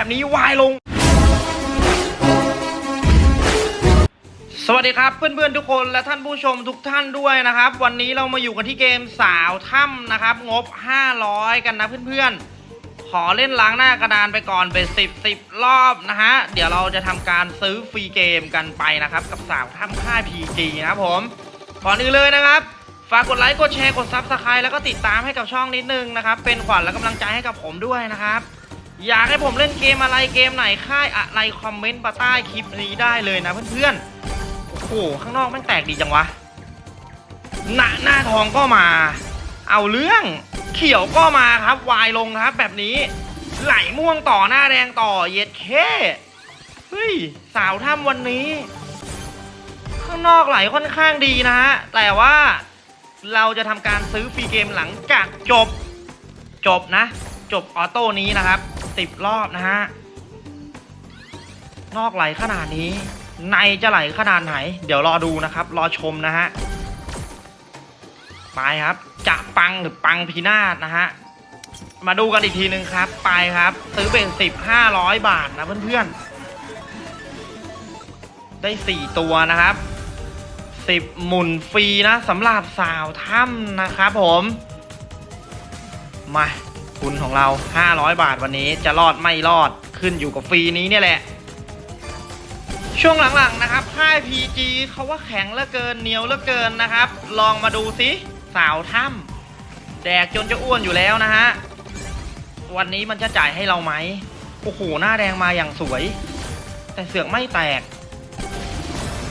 แบบนี้วายลง สวัสดีครับเพื่อนๆทุกคนและท่านผู้ชมทุกท่านด้วยนะครับ วันนี้เรามาอยู่กันที่เกมสาวถ้ำนะครับ งบ 500 กันนะเพื่อนๆ ขอเล่นล้างหน้ากระดานไปก่อนเป็น10 10รอบนะฮะ เดี๋ยวเราจะทำการซื้อฟรีเกมกันไปนะครับ กับสาวถ้ำค่าย PG นะครับผมก่อนอื่นเลยนะครับฝากกดไลค์ กดแชร์ กด subscribe แล้วก็ติดตามให้กับช่องนิดนึงนะครับ เป็นขวัญและกำลังใจให้กับผมด้วยนะครับ อยากให้ผมเล่นเกมอะไรเกมไหนค่ายอะไรคอมเมนต์มาใต้คลิปนี้ได้เลยนะเพื่อนๆ โอ้โหข้างนอกแมันแตกดีจังวะ หน้าหน้าทองก็มา เอาเรื่องเขียวก็มาครับวายลงครับแบบนี้ ไหลม่วงต่อหน้าแดงต่อเย็ดเคเฮ้ยสาวถ้ำวันนี้ ข้างนอกไหลค่อนข้างดีนะฮะแต่ว่าเราจะทำการซื้อฟรีเกมหลังจากจบจบนะ จบออโต้นี้นะครับ สิบรอบนะฮะ นอกไหลขนาดนี้ ในจะไหลขนาดไหน เดี๋ยวรอดูนะครับ รอชมนะฮะไปครับ จะปังหรือปังพีนาศนะฮะ มาดูกันอีกทีหนึ่งครับ ไปครับ ซื้อเป็นสิบห้าร้อยบาทนะเพื่อนๆ ได้สี่ตัวนะครับสิบหมุนฟรีนะสำหรับสาวถ้ำนะครับผม มา ทุนของเรา 500 บาทวันนี้จะรอดไม่รอดขึ้นอยู่กับฟรีนี้เนี่ยแหละ ช่วงหลังๆนะครับค่าย PG เขาว่าแข็งเหลือเกินเหนียวเหลือเกินนะครับ ลองมาดูสิสาวถ้ำแดกจนจะอ้วนอยู่แล้วนะฮะ วันนี้มันจะจ่ายให้เราไหมโอ้โหหน้าแดงมาอย่างสวย แต่เสือกไม่แตก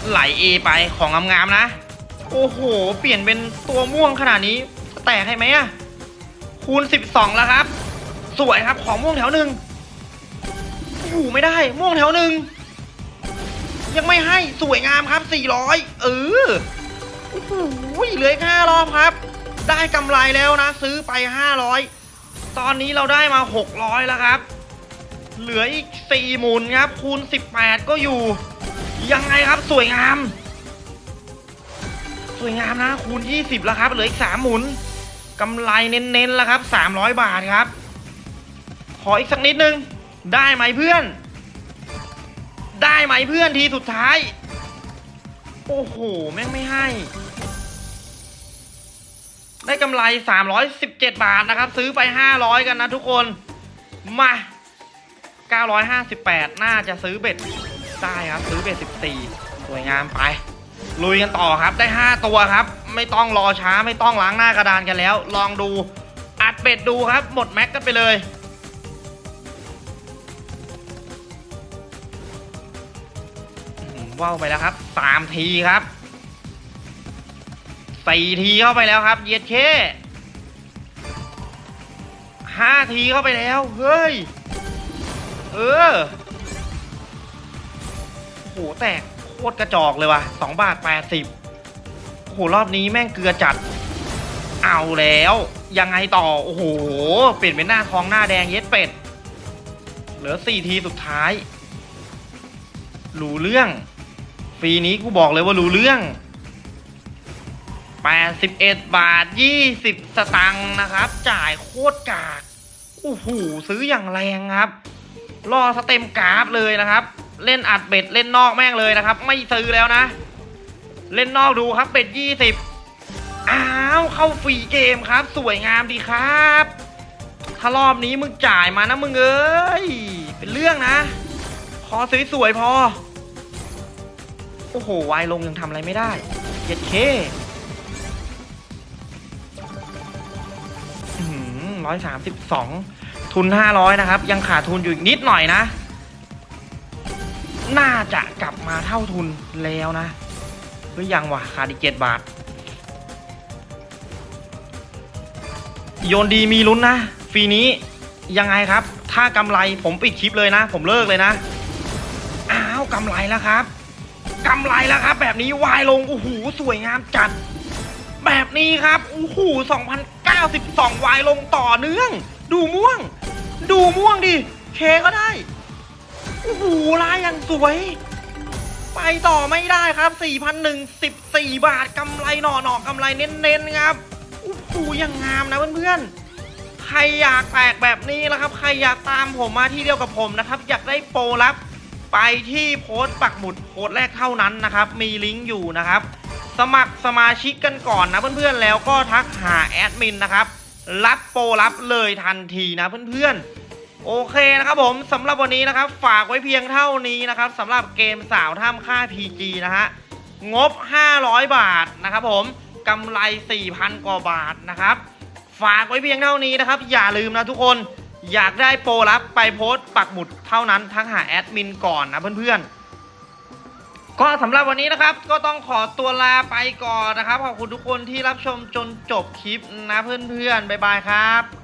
ไหลเอไปของงามๆนะ โอ้โห เปลี่ยนเป็นตัวม่วงขนาดนี้จะแตกให้ไหมอะ คูณ 12 แล้วครับ สวยครับของม่วงแถวหนึ่งอ้โหไม่ได้ ม่วงแถวหนึ่งยังไม่ให้สวยงามครับ 400 เออโอ้โหเหลือห้ารอบครับ ได้กำไรแล้วนะ ซื้อไป 500 ตอนนี้เราได้มา 600 แล้วครับ เหลืออีก 4 หมุนครับ คูณ 18 ก็อยู่ ยังไงครับสวยงาม สวยงามนะ คูณ 20 แล้วครับ เหลืออีก 3 หมุน กำไรเน้นๆแล้วครับ 300 บาทครับ ขออีกสักนิดนึง ได้ไหมเพื่อน ได้ไหมเพื่อนทีสุดท้าย โอ้โห แม่งไม่ให้ ได้กำไร 317 บาทนะครับ ซื้อไป 500 กันนะทุกคน มา 958 น่าจะซื้อเบ็ดได้ครับ ซื้อเบ็ด 14 สวยงามไป ลุยกันต่อครับ ได้ 5 ตัวครับ ไม่ต้องรอช้าไม่ต้องล้างหน้ากระดานกันแล้ว ลองดูอัดเบ็ดดูครับ หมดแม็กกันไปเลยว่าวไปแล้วครับสามทีครับสี่ทีเข้าไปแล้วครับ เย็ดเคห้าทีเข้าไปแล้ว เฮ้ย เออโอ้โหแตกโคตรกระจอกเลยว่ะสองบาทแปดสิบ หรอบนี้แม่งเกลือจัด เอาแล้ว ยังไงต่อ โอ้โห เปลี่ยนเป็นหน้าทองหน้าแดงเย็ดเป็ด เหลือสี่ทีสุดท้าย รู้เรื่อง ฟรีนี้กูบอกเลยว่ารู้เรื่อง81 บาท 20 สตังค์นะครับ จ่ายโคตรกากโอ้โหซื้ออย่างแรงครับ loss เต็มกราฟเลยนะครับ เล่นอัด bet เล่นนอกแม่งเลยนะครับ ไม่ซื้อแล้วนะ เล่นนอกดูครับ bet 20อ้าวเข้าฟรีเกมครับ สวยงามดีครับ ถ้ารอบนี้มึงจ่ายมานะมึงเอ้ย เป็นเรื่องนะ ขอสวยๆพอ โอ้โหวายลงยังทำอะไรไม่ได้เจ็ดเคร้อยสามสิบสองทุนห้าร้อยนะครับ ยังขาดทุนอยู่อีกนิดหน่อยนะ น่าจะกลับมาเท่าทุนแล้วนะ หรือยังวะขาดอีกเจ็ดบาท โยนดีมีลุ้นนะฟรีนี้ยังไงครับ ถ้ากำไรผมปิดคลิปเลยนะ ผมเลิกเลยนะ อ้าวกำไรแล้วครับกำไรแล้วครับ แบบนี้วายลงโอ้โหสวยงามจัด แบบนี้ครับโอ้โห2092วายลงต่อเนื่อง ดูม่วง ดูม่วงดิเคก็ได้โอ้โหลายอย่างสวย ไปต่อไม่ได้ครับ4,001 14 บาทกำไรหน่อหน่อกำไรเน้นๆครับโอ้โหยังงามนะเพื่อนๆ ใครอยากแตกแบบนี้นะครับ ใครอยากตามผมมาที่เดียวกับผมนะครับ อยากได้โปรลับ ไปที่โพสต์ปักหมุดโพสต์แรกเท่านั้นนะครับ มีลิงก์อยู่นะครับ สมัครสมาชิกกันก่อนนะเพื่อนๆ แล้วก็ทักหาแอดมินนะครับ รับโปรรับเลยทันทีนะเพื่อนๆ โอเคนะครับผมสำหรับวันนี้นะครับ ฝากไว้เพียงเท่านี้นะครับสำหรับเกมสาวท่ามค่า PG นะฮะงบ 500 บาทนะครับผมกำไร 4,000 กว่าบาทนะครับ ฝากไว้เพียงเท่านี้นะครับ อย่าลืมนะทุกคนอยากได้โปรลับไปโพสต์ปักหมุดเท่านั้นทักหาแอดมินก่อนนะเพื่อนๆ ก็สำหรับวันนี้นะครับ ก็ต้องขอตัวลาไปก่อนนะครับ ขอบคุณทุกคนที่รับชมจนจบคลิปนะเพื่อนๆ บ๊ายบายครับ